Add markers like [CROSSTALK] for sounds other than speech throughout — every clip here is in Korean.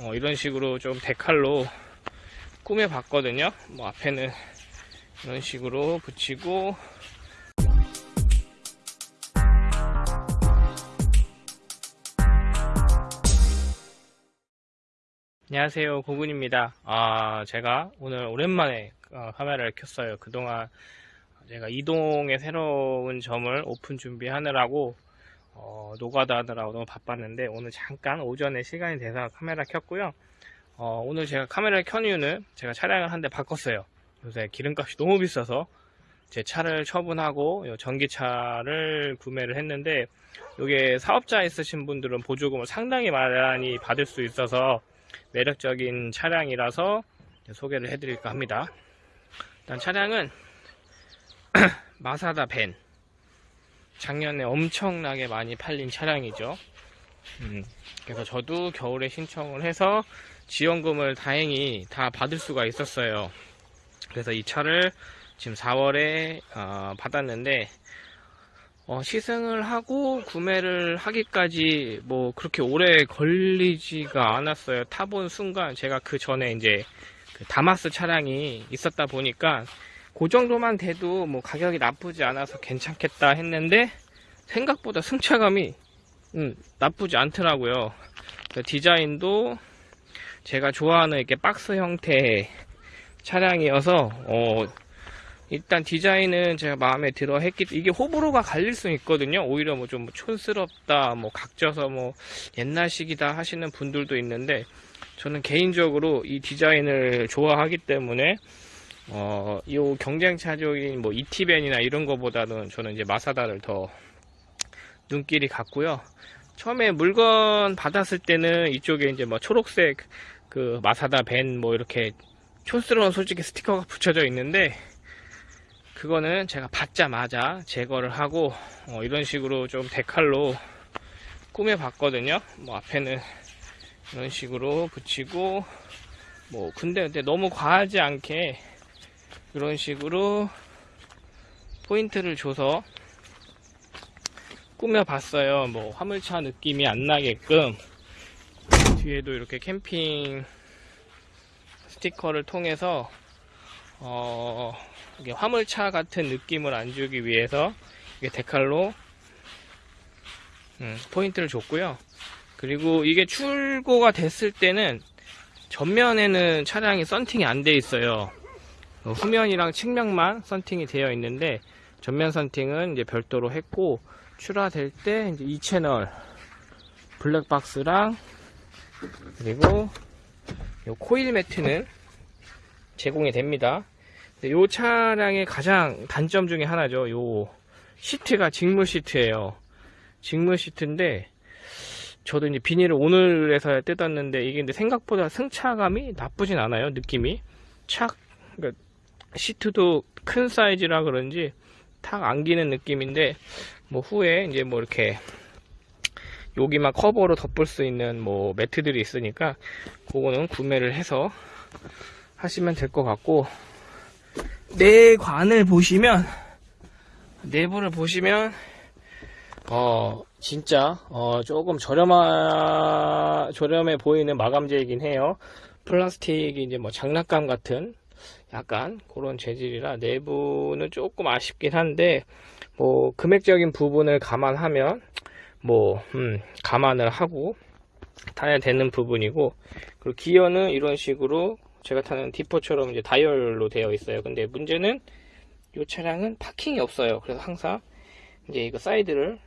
어, 이런 식으로 좀 데칼로 꾸며 봤거든요. 뭐 앞에는 이런 식으로 붙이고. 안녕하세요. 고군입니다. 아 제가 오늘 오랜만에 어, 카메라를 켰어요. 그동안 제가 이동의 새로운 점을 오픈 준비하느라고 어, 노가다 하느라고 너무 바빴는데 오늘 잠깐 오전에 시간이 돼서 카메라 켰고요. 어, 오늘 제가 카메라를 켠 이유는 제가 차량을 한 대 바꿨어요. 요새 기름값이 너무 비싸서 제 차를 처분하고 요 전기차를 구매를 했는데 이게 사업자 있으신 분들은 보조금을 상당히 많이 받을 수 있어서 매력적인 차량이라서 소개를 해드릴까 합니다. 일단 차량은 [CLEARS THROAT] 마사다 벤 작년에 엄청나게 많이 팔린 차량이죠. 음, 그래서 저도 겨울에 신청을 해서 지원금을 다행히 다 받을 수가 있었어요. 그래서 이 차를 지금 4월에 어, 받았는데 어, 시승을 하고 구매를 하기까지 뭐 그렇게 오래 걸리지가 않았어요. 타본 순간 제가 그 전에 이제 그 다마스 차량이 있었다 보니까 그 정도만 돼도 뭐 가격이 나쁘지 않아서 괜찮겠다 했는데 생각보다 승차감이 음, 나쁘지 않더라고요. 그 디자인도 제가 좋아하는 이렇게 박스 형태의 차량이어서 어, 일단 디자인은 제가 마음에 들어 했기 이게 호불호가 갈릴 수 있거든요 오히려 뭐 좀 촌스럽다 뭐 각져서 뭐 옛날식이다 하시는 분들도 있는데 저는 개인적으로 이 디자인을 좋아하기 때문에 어, 이 경쟁차적인 뭐 이티벤이나 이런 거보다는 저는 이제 마사다를 더 눈길이 갔고요. 처음에 물건 받았을 때는 이쪽에 이제 뭐 초록색 그 마사다 벤 뭐 이렇게 촌스러운 솔직히 스티커가 붙여져 있는데 그거는 제가 받자마자 제거를 하고 어, 이런 식으로 좀 데칼로 꾸며 봤거든요 뭐 앞에는 이런 식으로 붙이고 뭐 근데, 근데 너무 과하지 않게 이런 식으로 포인트를 줘서 꾸며 봤어요 뭐 화물차 느낌이 안 나게끔 뒤에도 이렇게 캠핑 스티커를 통해서 어, 화물차 같은 느낌을 안 주기 위해서 이게 데칼로 음, 포인트를 줬고요. 그리고 이게 출고가 됐을 때는 전면에는 차량이 썬팅이 안 돼 있어요. 어, 후면이랑 측면만 썬팅이 되어 있는데 전면 썬팅은 이제 별도로 했고 출하될 때 이제 이 채널 블랙박스랑 그리고 요 코일 매트는 제공이 됩니다. 이 차량의 가장 단점 중에 하나죠. 요 시트가 직물 시트예요. 직물 시트인데 저도 이제 비닐을 오늘에서 뜯었는데 이게 근데 생각보다 승차감이 나쁘진 않아요. 느낌이 착 그러니까 시트도 큰 사이즈라 그런지 탁 안기는 느낌인데 뭐 후에 이제 뭐 이렇게 여기만 커버로 덮을 수 있는 뭐 매트들이 있으니까 그거는 구매를 해서 하시면 될 것 같고 내관을 보시면 내부를 보시면 어 진짜 어 조금 저렴하 저렴해 보이는 마감재이긴 해요. 플라스틱이 이제 뭐 장난감 같은 약간 그런 재질이라 내부는 조금 아쉽긴 한데 뭐 금액적인 부분을 감안하면 뭐 음, 감안을 하고 타야 되는 부분이고 그리고 기어는 이런 식으로 제가 타는 디포처럼 이제 다이얼로 되어 있어요. 근데 문제는 이 차량은 파킹이 없어요. 그래서 항상 이제 이거 사이드를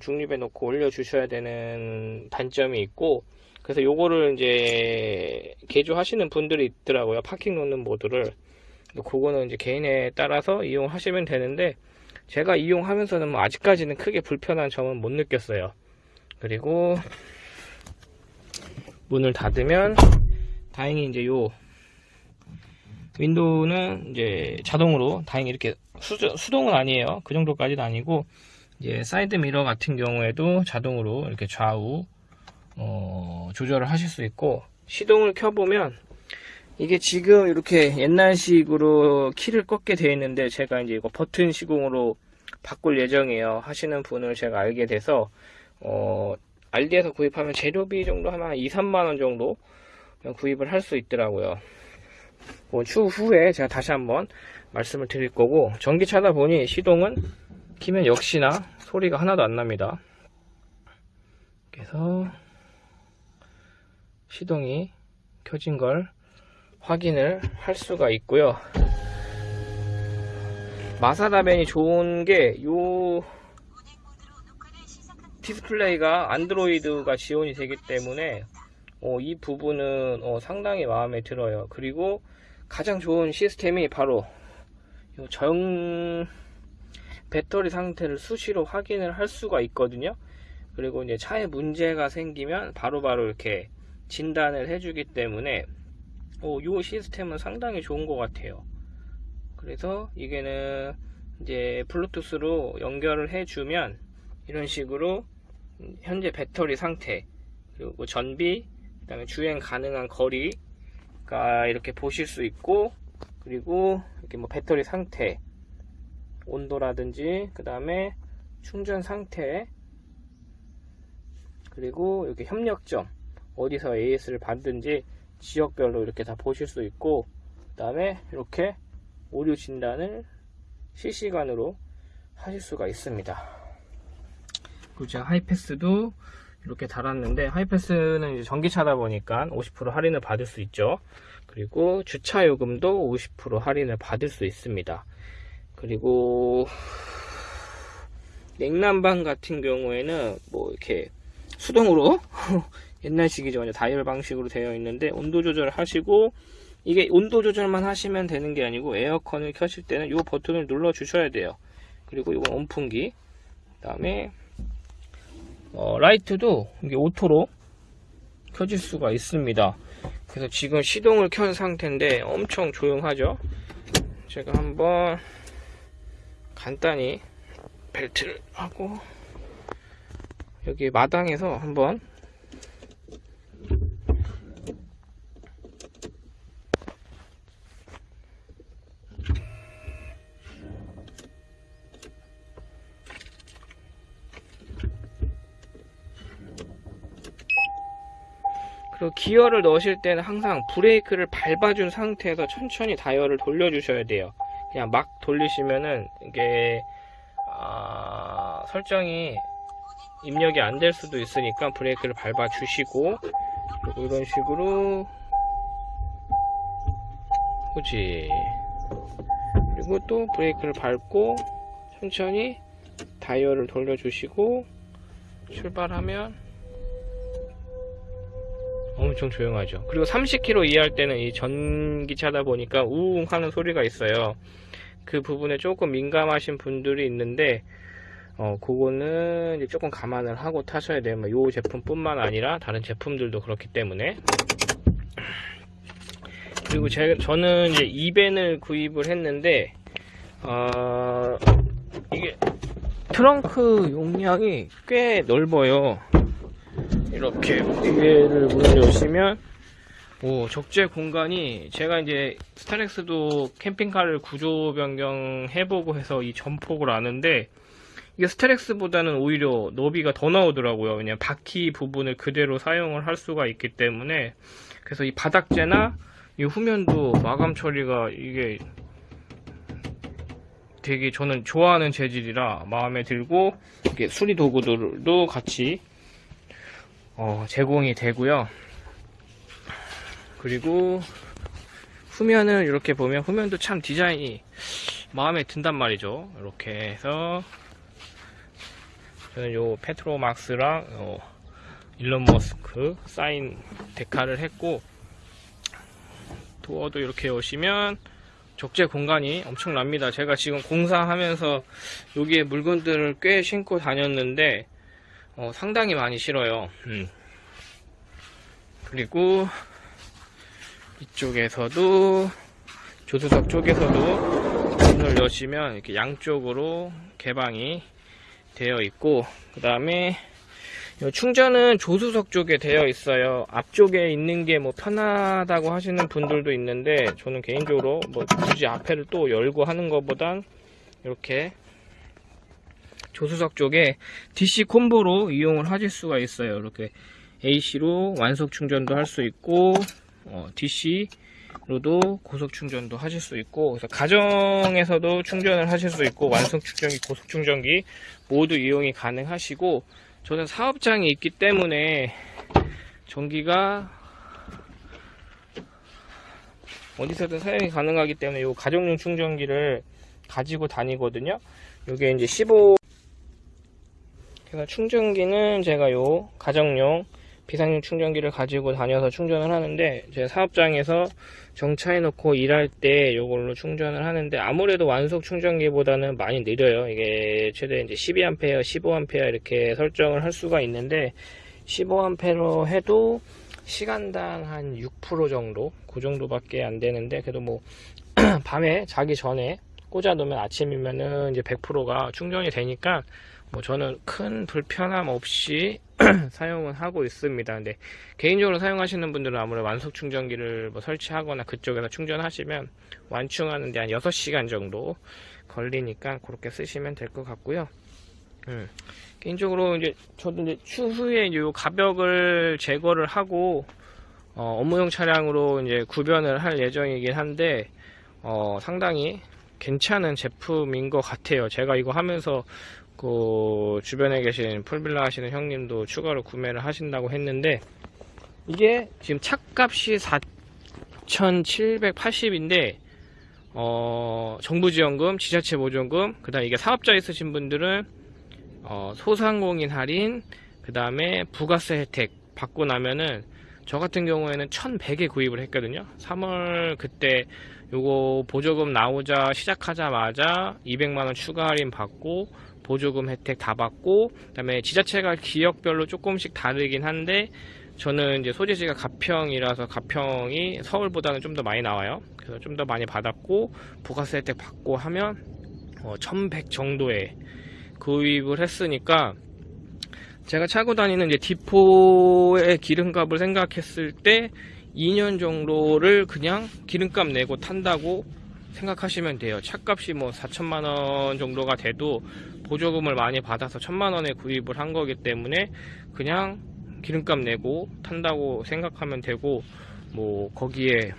중립에 놓고 올려 주셔야 되는 단점이 있고 그래서 요거를 이제 개조하시는 분들이 있더라고요. 파킹 놓는 모드를. 그거는 이제 개인에 따라서 이용하시면 되는데 제가 이용하면서는 뭐 아직까지는 크게 불편한 점은 못 느꼈어요. 그리고 문을 닫으면 다행히 이제 요 윈도우는 이제 자동으로 다행히 이렇게 수, 수동은 아니에요. 그 정도까지는 아니고 이제 사이드 미러 같은 경우에도 자동으로 이렇게 좌우 어, 조절을 하실 수 있고 시동을 켜보면 이게 지금 이렇게 옛날식으로 키를 꺾게 되어 있는데 제가 이제 이거 버튼 시공으로 바꿀 예정이에요 하시는 분을 제가 알게 돼서 어, 알디에서 구입하면 재료비 정도 하면 2, 3만원 정도 구입을 할 수 있더라고요. 뭐 추후에 제가 다시 한번 말씀을 드릴 거고 전기차다 보니 시동은 키면 역시나 소리가 하나도 안 납니다. 그래서 시동이 켜진 걸 확인을 할 수가 있고요. 마사다밴이 좋은 게요 디스플레이가 안드로이드가 지원이 되기 때문에 어, 이 부분은 어, 상당히 마음에 들어요. 그리고 가장 좋은 시스템이 바로 요정 배터리 상태를 수시로 확인을 할 수가 있거든요. 그리고 이제 차에 문제가 생기면 바로바로 이렇게 진단을 해주기 때문에 어, 이 시스템은 상당히 좋은 것 같아요. 그래서 이게는 이제 블루투스로 연결을 해주면 이런 식으로 현재 배터리 상태 그리고 전비 그다음에 주행 가능한 거리가 이렇게 보실 수 있고 그리고 이렇게 뭐 배터리 상태 온도라든지 그 다음에 충전 상태 그리고 이렇게 협력점 어디서 AS를 받든지 지역별로 이렇게 다 보실 수 있고 그 다음에 이렇게 오류 진단을 실시간으로 하실 수가 있습니다. 그리고 제가 하이패스도 이렇게 달았는데 하이패스는 이제 전기차다 보니까 50% 할인을 받을 수 있죠. 그리고 주차 요금도 50% 할인을 받을 수 있습니다. 그리고 냉난방 같은 경우에는 뭐 이렇게 수동으로 [LAUGHS] 옛날식이죠. 완전 다이얼 방식으로 되어 있는데 온도 조절 하시고 이게 온도 조절만 하시면 되는 게 아니고 에어컨을 켜실 때는 이 버튼을 눌러 주셔야 돼요. 그리고 이건 온풍기. 그 다음에 어, 라이트도 이게 오토로 켜질 수가 있습니다. 그래서 지금 시동을 켠 상태인데 엄청 조용하죠? 제가 한번 간단히 벨트를 하고 여기 마당에서 한번 기어를 넣으실 때는 항상 브레이크를 밟아준 상태에서 천천히 다이얼을 돌려주셔야 돼요. 그냥 막 돌리시면은 이게 아, 설정이 입력이 안 될 수도 있으니까 브레이크를 밟아 주시고 이런 식으로 그지 그리고 또 브레이크를 밟고 천천히 다이얼을 돌려주시고 출발하면 엄청 조용하죠. 그리고 30km 이하할 때는 이 전기차다 보니까 우웅 하는 소리가 있어요. 그 부분에 조금 민감하신 분들이 있는데 어 그거는 조금 감안을 하고 타셔야 돼요. 뭐요 제품뿐만 아니라 다른 제품들도 그렇기 때문에. 그리고 제, 저는 이제 2벤을 구입을 했는데 어 이게 트렁크 용량이 꽤 넓어요 이렇게 문을 여시면 오 적재 공간이 제가 이제 스타렉스도 캠핑카를 구조 변경 해보고 해서 이 전폭을 아는데 이게 스타렉스보다는 오히려 너비가 더 나오더라고요. 왜냐면 바퀴 부분을 그대로 사용을 할 수가 있기 때문에 그래서 이 바닥재나 이 후면도 마감 처리가 이게 되게 저는 좋아하는 재질이라 마음에 들고 이게 수리 도구들도 같이 어, 제공이 되고요. 그리고 후면을 이렇게 보면 후면도 참 디자인이 마음에 든단 말이죠. 이렇게 해서 저는 요 페트로막스랑 어, 일론 머스크 사인 데카를 했고 도어도 이렇게 오시면 적재 공간이 엄청납니다. 제가 지금 공사하면서 여기에 물건들을 꽤 신고 다녔는데 어, 상당히 많이 실어요. 음. 그리고 이쪽에서도 조수석 쪽에서도 문을 여시면 이렇게 양쪽으로 개방이 되어 있고 그 다음에 충전은 조수석 쪽에 되어 있어요 앞쪽에 있는 게 뭐 편하다고 하시는 분들도 있는데 저는 개인적으로 뭐 굳이 앞에를 또 열고 하는 것보단 이렇게 조수석 쪽에 DC 콤보로 이용을 하실 수가 있어요. 이렇게 AC로 완속 충전도 할 수 있고 어, DC로도 고속 충전도 하실 수 있고 그래서 가정에서도 충전을 하실 수 있고 완성 충전기, 고속 충전기 모두 이용이 가능하시고 저는 사업장이 있기 때문에 전기가 어디서든 사용이 가능하기 때문에 이 가정용 충전기를 가지고 다니거든요. 이게 이제 15 그래서 충전기는 제가 요 가정용 비상용 충전기를 가지고 다녀서 충전을 하는데 제 사업장에서 정차해 놓고 일할 때 요걸로 충전을 하는데 아무래도 완속 충전기보다는 많이 느려요. 이게 최대 이제 12A, 15A 이렇게 설정을 할 수가 있는데 15A로 해도 시간당 한 6% 정도 그 정도밖에 안 되는데 그래도 뭐 [CLEARS THROAT] 밤에 자기 전에 꽂아 놓으면 아침이면은 이제 100%가 충전이 되니까 뭐 저는 큰 불편함 없이 [CLEARS THROAT] 사용은 하고 있습니다. 근데 개인적으로 사용하시는 분들은 아무래도 완속 충전기를 뭐 설치하거나 그쪽에서 충전하시면 완충하는데 한 6시간 정도 걸리니까 그렇게 쓰시면 될 것 같고요. 음. 개인적으로 이제 저도 이제 추후에 요 가벽을 제거를 하고 어, 업무용 차량으로 이제 구변을 할 예정이긴 한데 어, 상당히 괜찮은 제품인 것 같아요. 제가 이거 하면서 그 주변에 계신 풀빌라 하시는 형님도 추가로 구매를 하신다고 했는데 이게 지금 차값이 4,780인데 어, 정부 지원금, 지자체 보조금, 그 다음 이게 사업자 있으신 분들은 어, 소상공인 할인, 그 다음에 부가세 혜택 받고 나면은 저 같은 경우에는 1100에 구입을 했거든요. 3월 그때 요거 보조금 나오자 시작하자마자 200만원 추가 할인 받고 보조금 혜택 다 받고 그 다음에 지자체가 기역별로 조금씩 다르긴 한데 저는 이제 소재지가 가평이라서 가평이 서울보다는 좀 더 많이 나와요. 그래서 좀 더 많이 받았고 부가세 혜택 받고 하면 어, 1100 정도에 구입을 했으니까 제가 차고 다니는 이제 디포의 기름값을 생각했을 때 2년 정도를 그냥 기름값 내고 탄다고 생각하시면 돼요. 차값이 뭐 4천만 원 정도가 돼도 보조금을 많이 받아서 천만 원에 구입을 한 거기 때문에 그냥 기름값 내고 탄다고 생각하면 되고 뭐 거기에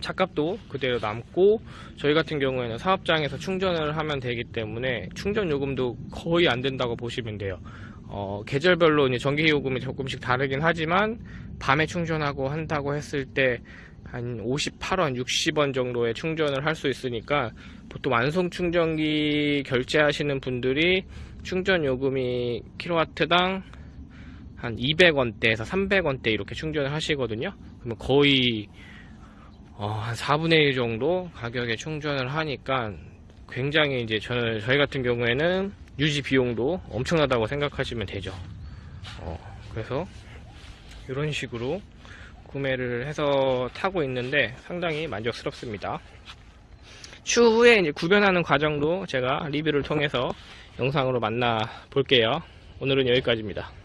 차값도 그대로 남고 저희 같은 경우에는 사업장에서 충전을 하면 되기 때문에 충전 요금도 거의 안 된다고 보시면 돼요. 어, 계절별로 이제 전기 요금이 조금씩 다르긴 하지만 밤에 충전하고 한다고 했을 때 한 58원, 60원 정도의 충전을 할 수 있으니까 보통 완성 충전기 결제하시는 분들이 충전 요금이 킬로와트당 한 200원대에서 300원대 이렇게 충전을 하시거든요. 그러면 거의 어, 한 4분의 1 정도 가격에 충전을 하니까 굉장히 이제 저, 저희 같은 경우에는 유지 비용도 엄청나다고 생각하시면 되죠. 어, 그래서 이런 식으로 구매를 해서 타고 있는데 상당히 만족스럽습니다. 추후에 이제 구변하는 과정도 제가 리뷰를 통해서 영상으로 만나 볼게요. 오늘은 여기까지입니다.